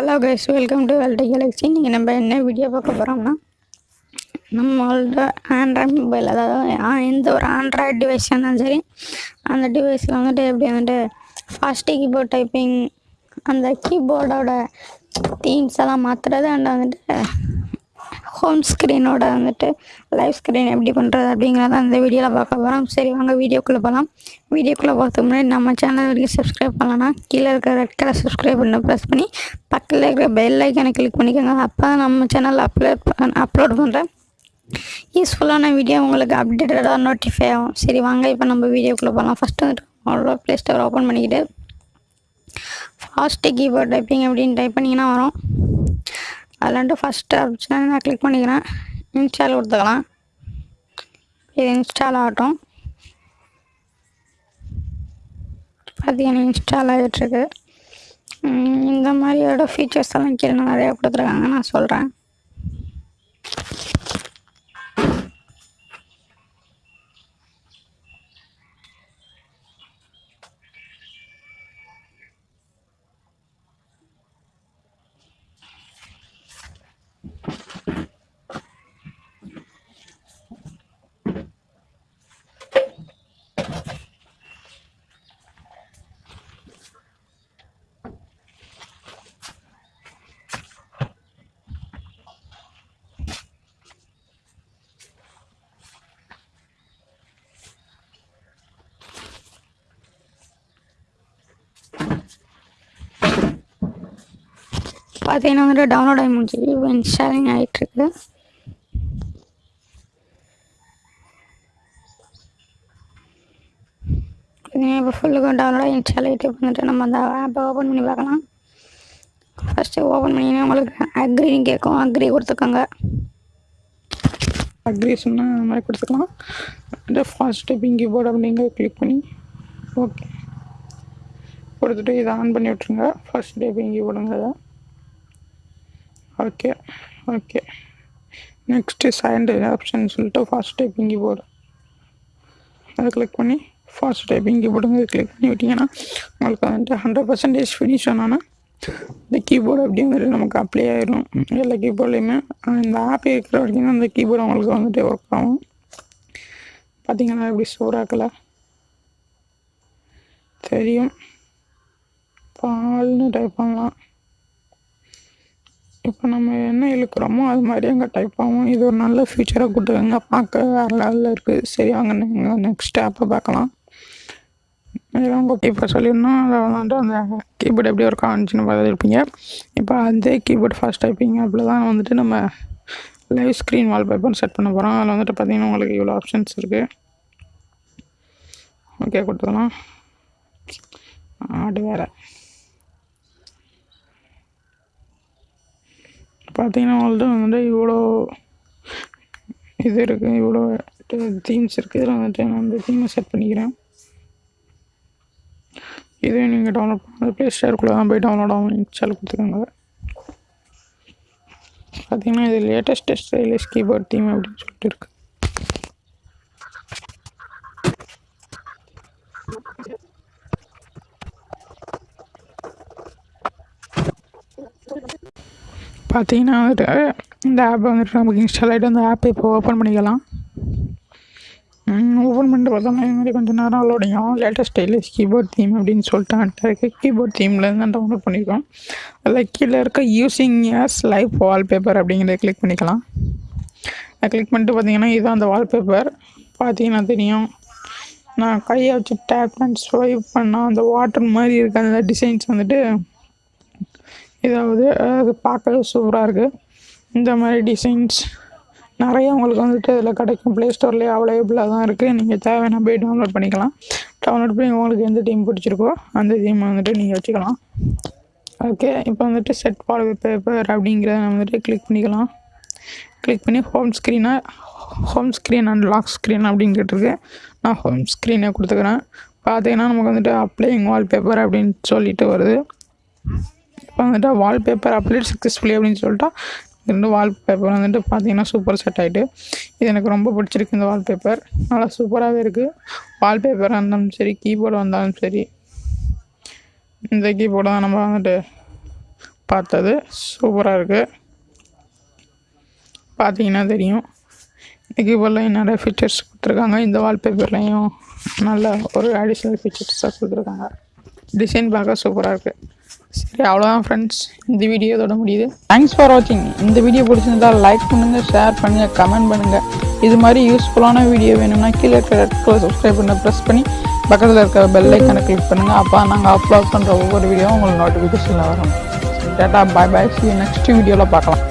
Hello guys welcome to வெல்டி galaxy இன்றைக்கி நம்ம என்ன வீடியோ பார்க்க போகிறோம்னா நம்மளோட ஆண்ட்ராய்ட் மொபைல் அதாவது எந்த ஒரு ஆண்ட்ராய்டு டிவைஸ் இருந்தாலும் சரி அந்த டிவைஸில் வந்துட்டு எப்படி வந்துட்டு ஃபாஸ்ட்டு கீபோர்ட் டைப்பிங் அந்த கீபோர்டோட தீம்ஸ் எல்லாம் மாற்றுறது அண்ட் வந்துட்டு ஹோம் ஸ்க்ரீனோட வந்துட்டு லைவ் ஸ்க்ரீன் எப்படி பண்ணுறது அப்படிங்கிறத அந்த வீடியோவில் பார்க்க போகிறோம் சரி வாங்க வீடியோக்குள்ளே போகலாம் வீடியோக்குள்ளே போகிறதுக்கு முன்னாடி நம்ம சேனல் வரைக்கும் சப்ஸ்கிரைப் பண்ணலன்னா கீழே இருக்கிற ரெட் கலர் சப்ஸ்கிரைப் பண்ண ப்ரெஸ் பண்ணி பக்கத்தில் இருக்கிற பெல் ஐக்கனை கிளிக் பண்ணிக்கோங்க. அப்போ தான் நம்ம சேனல் அப்லோட் அப்லோட் பண்ணுறேன் யூஸ்ஃபுல்லான வீடியோ உங்களுக்கு அப்டேட்டடாக நோட்டிஃபை ஆகும். சரி வாங்க இப்போ நம்ம வீடியோக்குள்ளே போகலாம் ஃபஸ்ட்டு வந்துட்டு அவ்வளோ ப்ளே ஸ்டோர் ஓப்பன் பண்ணிக்கிட்டு ஃபாஸ்ட்டு கீபோர்ட் டைப்பிங் அப்படின்னு டைப் பண்ணிங்கன்னா வரும். அதில் வந்துட்டு ஃபஸ்ட்டு ஆப்ஷன் நான் கிளிக் பண்ணிக்கிறேன். இன்ஸ்டால் கொடுத்துக்கலாம். இது இன்ஸ்டால் ஆகட்டும். பார்த்தீங்கன்னா இன்ஸ்டால் ஆகிட்டுருக்கு இந்த மாதிரியோட ஃபீச்சர்ஸ் எல்லாம் கீழே நிறையா கொடுத்துருக்காங்க நான் சொல்கிறேன் பார்த்தீங்கன்னா வந்துட்டு டவுன்லோட் ஆகி முடிஞ்சு இப்போ இன்ஸ்டாலிங் ஆகிட்டுருக்கு இப்போ ஃபுல்லுக்கும் டவுன்லோட் ஆகி இன்ஸ்டால் ஆகிட்டு வந்துட்டு நம்ம அந்த ஆப்பை ஓப்பன் பண்ணி பார்க்கலாம். ஃபஸ்ட்டு ஓப்பன் பண்ணிங்கன்னா உங்களுக்கு அக்ரின்னு கேட்கும். அக்ரி கொடுத்துக்கோங்க. அக்ரி சொன்னால் அந்த மாதிரி கொடுத்துக்கலாம். இந்த ஃபாஸ்ட்டு பிங்கி போர்டு அப்படிங்க கிளிக் பண்ணி ஓகே கொடுத்துட்டு இதை ஆன் பண்ணி விட்ருங்க ஃபர்ஸ்ட் போடுங்க அதை okay okay next second option சொல்லிட்டு ஃபாஸ்ட் டைப்பிங் கீபோர்டு அதை கிளிக் பண்ணி ஃபாஸ்ட் டைப்பிங் கீபோர்டுங்க கிளிக் பண்ணி விட்டிங்கன்னா உங்களுக்கு வந்துட்டு ஹண்ட்ரட் பர்சன்டேஜ் ஃபினிஷ் ஆனால் இந்த கீபோர்டு அப்படியே வந்துட்டு நமக்கு அப்ளை ஆயிடும் எல்லா கீபோர்ட்லேயுமே இந்த ஆப் இருக்கிற வரைக்கும் தான் அந்த கீபோர்டு உங்களுக்கு வந்துட்டு ஒர்க் ஆகும். பார்த்தீங்கன்னா எப்படி சூறாக்கல தெரியும். பால்னு டைப் பண்ணலாம். இப்போ நம்ம என்ன இழுக்கிறோமோ அது மாதிரி அங்கே டைப் ஆகும் இது ஒரு நல்ல ஃபியூச்சராக கொடுத்துருங்க பார்க்க வேறு லெவலில் இருக்குது சரி வாங்க நீங்கள் நெக்ஸ்ட் ஆப்பை பார்க்கலாம். இதெல்லாம் உங்கள் சொல்லியிருந்தோம் அதை வந்துட்டு அந்த கீபோர்டு எப்படி ஒரு காமிச்சுன்னு பார்த்துருப்பீங்க. இப்போ அதே கீபோர்ட் ஃபாஸ்ட் டைப்பிங் ஆப்பில் தான் வந்துட்டு நம்ம லைவ் ஸ்க்ரீன் வால்பேப்பர் செட் பண்ண போகிறோம் அதில் வந்துட்டு பார்த்தீங்கன்னா உங்களுக்கு இவ்வளோ ஆப்ஷன்ஸ் இருக்குது ஓகே கொடுத்துக்கலாம் ஆடு வேறு. பார்த்தீங்கன்னா உங்கள்கிட்ட வந்துட்டு இவ்வளோ இது இருக்குது இவ்வளோ தீம்ஸ் இருக்குது இதில் வந்துட்டு நான் அந்த தீமை செட் பண்ணிக்கிறேன். இதே நீங்கள் டவுன்லோட் பண்ண ப்ளே ஸ்டோருக்குள்ளே தான் போய் டவுன்லோட் ஆகும். இன்ஸ்டால் கொடுத்துக்கோங்க. பார்த்தீங்கன்னா இது லேட்டஸ்ட் ஸ்டைலிஷ் கீபோர்ட் தீம் அப்படின்னு சொல்லிட்டு இருக்கு. பார்த்தீங்கன்னா வந்துட்டு இந்த ஆப் வந்துட்டு நமக்கு இன்ஸ்டால் ஆகிட்டு அந்த ஆப்பை இப்போ ஓப்பன் பண்ணிக்கலாம். ஓப்பன் பண்ணிட்டு பார்த்தோம்னா இது மாதிரி கொஞ்சம் நேரம் loading latest stylish keyboard theme அப்படின்னு சொல்லிட்டு இருக்க கீபோர்ட் தீம்லேருந்து தான் டவுன்லோட் பண்ணியிருக்கோம் அதில் கீழே இருக்க யூஸிங் எஸ் லைஃப் வால்பேப்பர் அப்படிங்கிறத கிளிக் பண்ணிக்கலாம். அதை கிளிக் பண்ணிட்டு பார்த்தீங்கன்னா இதுதான் அந்த வால்பேப்பர் பார்த்தீங்கன்னா தெரியும். நான் கையை வச்சு டேப் அண்ட் ஸ்வைப் பண்ணால் அந்த வாட்டர் மாதிரி இருக்க அந்த டிசைன்ஸ் வந்துட்டு இதாவது அது பார்க்கவே சூப்பராக இருக்குது இந்த மாதிரி டிசைன்ஸ் நிறைய உங்களுக்கு வந்துட்டு இதில் கிடைக்கும். ப்ளே ஸ்டோர்லேயே அவைலபிளாக தான் இருக்குது நீங்கள் தேவையான போய் டவுன்லோட் பண்ணிக்கலாம். டவுன்லோட் பண்ணி உங்களுக்கு எந்த டீம் பிடிச்சிருக்கோ அந்த டீம் வந்துட்டு நீங்கள் வச்சுக்கலாம். ஓகே இப்போ வந்துட்டு செட் பால் பேப்பர் அப்படிங்கிறத நம்ம வந்துட்டு கிளிக் பண்ணிக்கலாம். கிளிக் பண்ணி ஹோம் ஸ்க்ரீனை home screen and lock screen அப்படின்னு கேட்டிருக்கு. நான் ஹோம் ஸ்க்ரீனை கொடுத்துக்கிறேன். பார்த்தீங்கன்னா நமக்கு வந்துட்டு அப்ளைங் வால்பேப்பர் அப்படின்னு சொல்லிட்டு வருது. இப்போ வந்துட்டு வால்பேப்பர் அப்ளேட் சக்ஸஸ்ஃபுல்லி அப்படின்னு சொல்லிட்டா ரெண்டு வால்பேப்பர் வந்துட்டு பார்த்தீங்கன்னா சூப்பர் செட் ஆகிட்டு இது எனக்கு ரொம்ப பிடிச்சிருக்கு இந்த வால்பேப்பர் நல்லா சூப்பராகவே இருக்குது வால்பேப்பராக இருந்தாலும் சரி கீபோர்டு வந்தாலும் சரி இந்த கீபோர்டு தான் நம்ம வந்துட்டு பார்த்தது. சூப்பராக இருக்குது பார்த்தீங்கன்னா தெரியும். இந்த கீபோர்டில் நிறைய ஃபீச்சர்ஸ் கொடுத்துருக்காங்க இந்த வால்பேப்பர்லேயும் நல்ல ஒரு அடிஷ்னல் ஃபீச்சர்ஸாக கொடுத்துருக்காங்க. டிசைன் பார்க்க சூப்பராக இருக்குது சரி அவ்வளோதான் ஃப்ரெண்ட்ஸ் இந்த வீடியோ இதோட முடியுது. தேங்க்ஸ் ஃபார் வாட்சிங் இந்த வீடியோ பிடிச்சிருந்தா லைக் பண்ணுங்கள் ஷேர் பண்ணுங்கள் கமெண்ட் பண்ணுங்கள் இது மாதிரி யூஸ்ஃபுல்லான வீடியோ வேணும்னா கீழே இருக்கிற ரெட் கலர் சப்ஸ்கிரைப் பண்ண ப்ரெஸ் பண்ணி பக்கத்தில் இருக்கிற பெல் ஐக்கனை கிளிக் பண்ணுங்கள் அப்போ நாங்கள் அப்லோட் பண்ணுற ஒவ்வொரு வீடியோவும் உங்களுக்கு நோட்டிஃபிகேஷனில் வரும். Data bye bye see next வீடியோவில் பார்க்கலாம்.